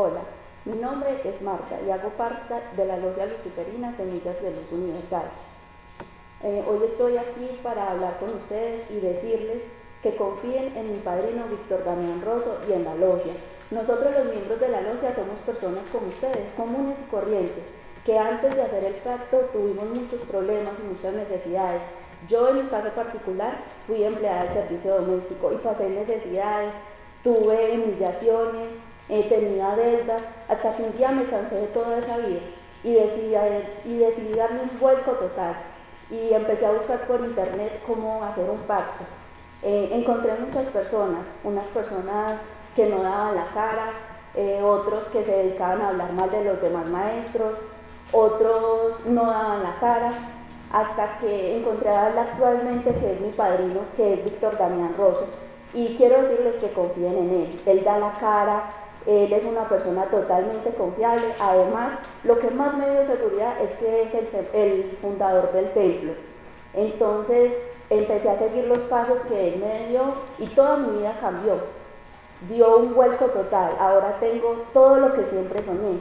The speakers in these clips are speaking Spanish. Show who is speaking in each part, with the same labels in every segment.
Speaker 1: Hola, mi nombre es Marta y hago parte de la Logia Luciferina Semillas de Luz Universal. Eh, hoy estoy aquí para hablar con ustedes y decirles que confíen en mi padrino Víctor Damián Rosso y en la Logia. Nosotros los miembros de la Logia somos personas como ustedes, comunes y corrientes, que antes de hacer el pacto tuvimos muchos problemas y muchas necesidades. Yo en mi caso particular fui empleada del servicio doméstico y pasé necesidades, tuve humillaciones, tenía deudas, hasta que un día me cansé de toda esa vida y decidí, y decidí darme un vuelco total y empecé a buscar por internet cómo hacer un pacto. Eh, encontré muchas personas, unas personas que no daban la cara, eh, otros que se dedicaban a hablar mal de los demás maestros, otros no daban la cara, hasta que encontré a él actualmente, que es mi padrino, que es Víctor Damián Rosso, y quiero decirles que confíen en él. Él da la cara, él es una persona totalmente confiable. Además, lo que más me dio seguridad es que es el, fundador del templo. Entonces, empecé a seguir los pasos que él me dio y toda mi vida cambió. Dio un vuelco total. Ahora tengo todo lo que siempre soñé.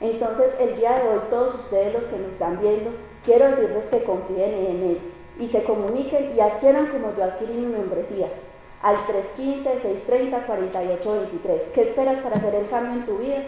Speaker 1: Entonces, el día de hoy, todos ustedes los que me están viendo, quiero decirles que confíen en él y se comuniquen y adquieran como yo adquirí mi membresía al 315-630-4823. ¿Qué esperas para hacer el cambio en tu vida?